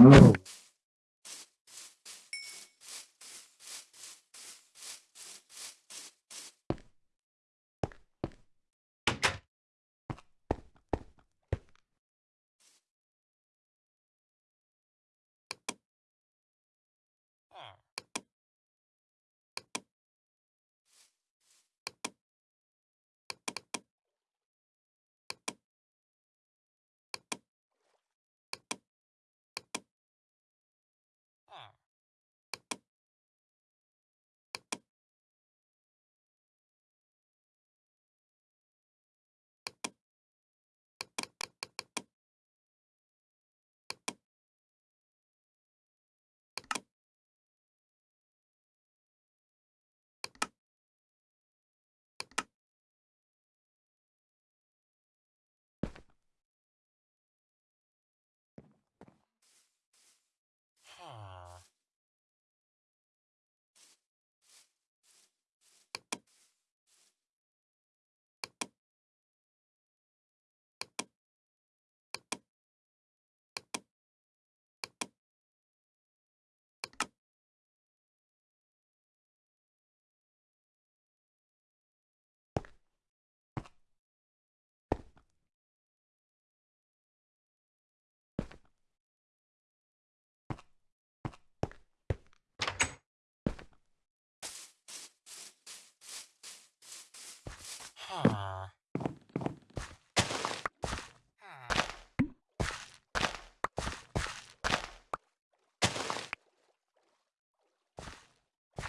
Whoa.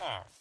Huh.